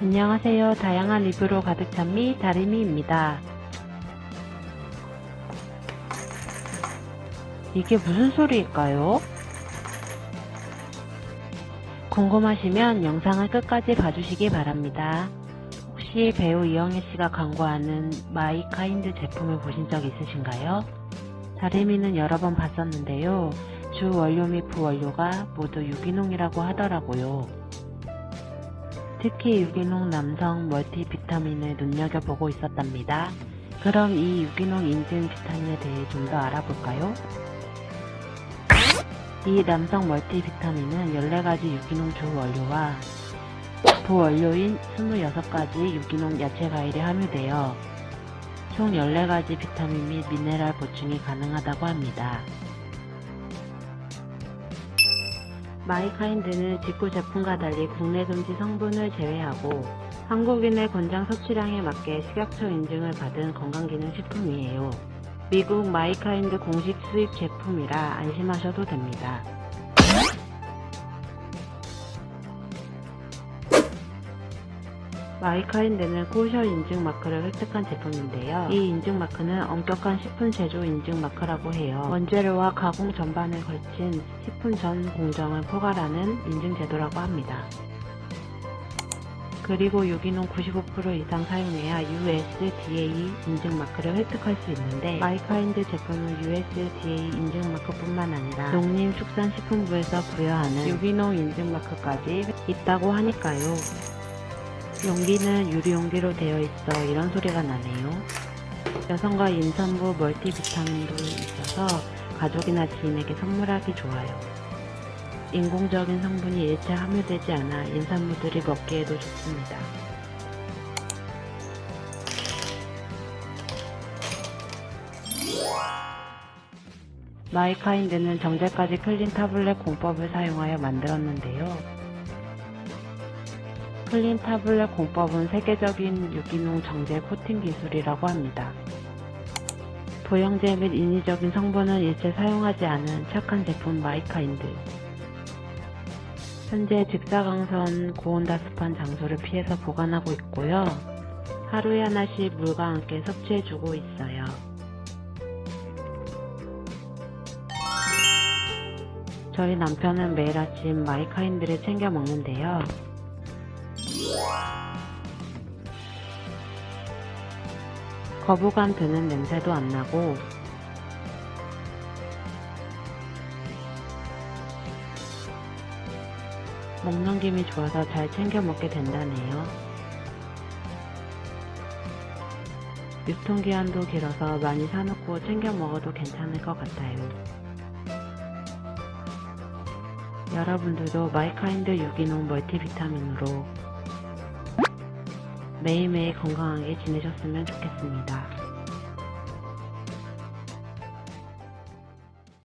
안녕하세요. 다양한 리뷰로 가득 찬 미 다리미입니다. 이게 무슨 소리일까요? 궁금하시면 영상을 끝까지 봐주시기 바랍니다. 혹시 배우 이영애 씨가 광고하는 mykind 제품을 보신 적 있으신가요? 다리미는 여러 번 봤었는데요. 주 원료 및 부원료가 모두 유기농이라고 하더라고요. 특히 유기농 남성 멀티비타민을 눈여겨보고 있었답니다. 그럼 이 유기농 인증 비타민에 대해 좀 더 알아볼까요? 이 남성 멀티비타민은 14가지 유기농 주원료와 부원료인 26가지 유기농 야채 과일이 함유되어 총 14가지 비타민 및 미네랄 보충이 가능하다고 합니다. mykind는 직구 제품과 달리 국내 금지 성분을 제외하고 한국인의 권장 섭취량에 맞게 식약처 인증을 받은 건강기능식품이에요. 미국 mykind 공식 수입 제품이라 안심하셔도 됩니다. mykind는 코셔 인증 마크를 획득한 제품인데요. 이 인증 마크는 엄격한 식품 제조 인증 마크라고 해요. 원재료와 가공 전반을 걸친 식품 전 공정을 포괄하는 인증 제도라고 합니다. 그리고 유기농 95% 이상 사용해야 USDA 인증 마크를 획득할 수 있는데 mykind 제품은 USDA 인증 마크뿐만 아니라 농림축산식품부에서 부여하는 유기농 인증 마크까지 있다고 하니까요. 용기는 유리용기로 되어 있어 이런 소리가 나네요. 여성과 임산부 멀티비타민도 있어서 가족이나 지인에게 선물하기 좋아요. 인공적인 성분이 일체 함유되지 않아 임산부들이 먹기에도 좋습니다. mykind는 정제까지 clean tablet 공법을 사용하여 만들었는데요. clean tablet 공법은 세계적인 유기농 정제 코팅 기술이라고 합니다. 부형제 및 인위적인 성분은 일체 사용하지 않은 착한 제품 mykind. 현재 직사광선 고온다습한 장소를 피해서 보관하고 있고요. 하루에 하나씩 물과 함께 섭취해주고 있어요. 저희 남편은 매일 아침 마이카인드를 챙겨 먹는데요. 거부감 드는 냄새도 안 나고 목 넘김이 좋아서 잘 챙겨 먹게 된다네요. 유통기한도 길어서 많이 사놓고 챙겨 먹어도 괜찮을 것 같아요. 여러분들도 mykind 유기농 멀티비타민으로 매일매일 건강하게 지내셨으면 좋겠습니다.